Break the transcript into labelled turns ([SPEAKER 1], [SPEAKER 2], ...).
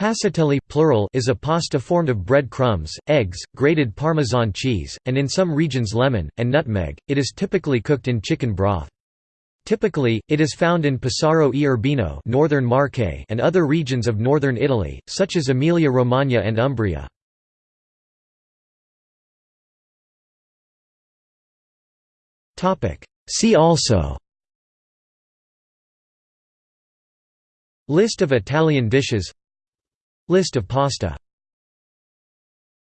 [SPEAKER 1] Passatelli plural is a pasta formed of bread crumbs, eggs, grated Parmesan cheese, and in some regions lemon, and nutmeg. It is typically cooked in chicken broth. Typically, it is found in Pesaro e Urbino northern Marche and other regions of northern Italy, such as Emilia-Romagna and Umbria. See also List of Italian dishes List of pasta